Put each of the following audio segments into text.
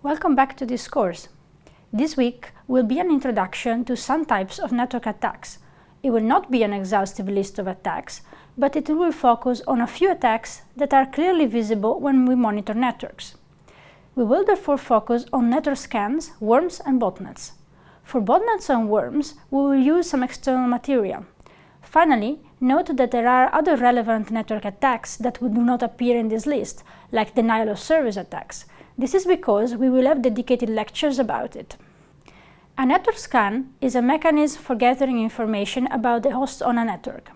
Welcome back to this course. This week will be an introduction to some types of network attacks. It will not be an exhaustive list of attacks, but it will focus on a few attacks that are clearly visible when we monitor networks. We will therefore focus on network scans, worms and botnets. For botnets and worms, we will use some external material. Finally, note that there are other relevant network attacks that do not appear in this list, like denial of service attacks. This is because we will have dedicated lectures about it. A network scan is a mechanism for gathering information about the host on a network.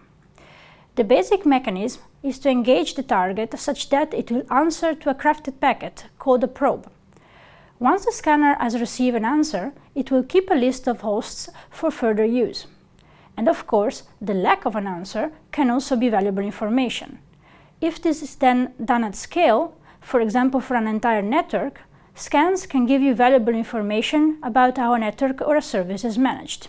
The basic mechanism is to engage the target such that it will answer to a crafted packet called a probe. Once the scanner has received an answer, it will keep a list of hosts for further use. And of course, the lack of an answer can also be valuable information. If this is then done at scale, for example for an entire network, scans can give you valuable information about how a network or a service is managed.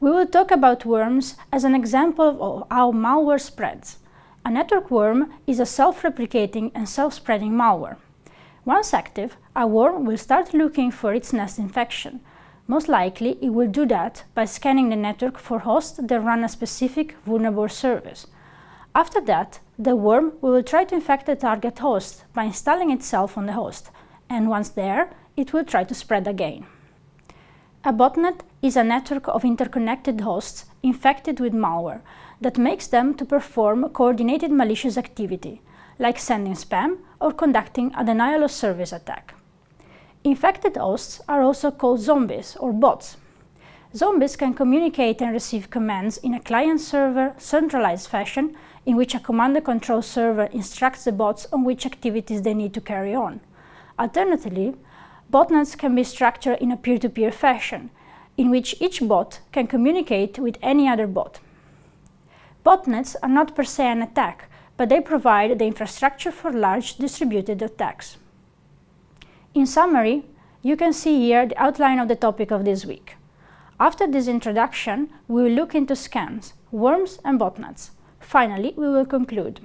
We will talk about worms as an example of how malware spreads. A network worm is a self-replicating and self-spreading malware. Once active, a worm will start looking for its nest infection, most likely, it will do that by scanning the network for hosts that run a specific vulnerable service. After that, the worm will try to infect the target host by installing itself on the host, and once there, it will try to spread again. A botnet is a network of interconnected hosts infected with malware that makes them to perform coordinated malicious activity, like sending spam or conducting a denial of service attack. Infected hosts are also called zombies or bots. Zombies can communicate and receive commands in a client-server centralized fashion in which a command and control server instructs the bots on which activities they need to carry on. Alternatively, botnets can be structured in a peer-to-peer -peer fashion, in which each bot can communicate with any other bot. Botnets are not per se an attack, but they provide the infrastructure for large distributed attacks. In summary, you can see here the outline of the topic of this week. After this introduction, we will look into scans, worms and botnets. Finally, we will conclude.